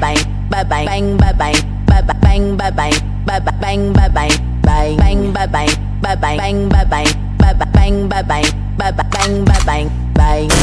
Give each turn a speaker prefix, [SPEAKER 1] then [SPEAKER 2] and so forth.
[SPEAKER 1] bye bang, bang, bang, bang bang, bang, bang, bang, bang bang, bang, bang, bang, bang bang, bang, bang, bang bang, bang, bang, bang, bang bang, bang, bang, bang, bang bang, bang, bang, bang, bang bye bye bye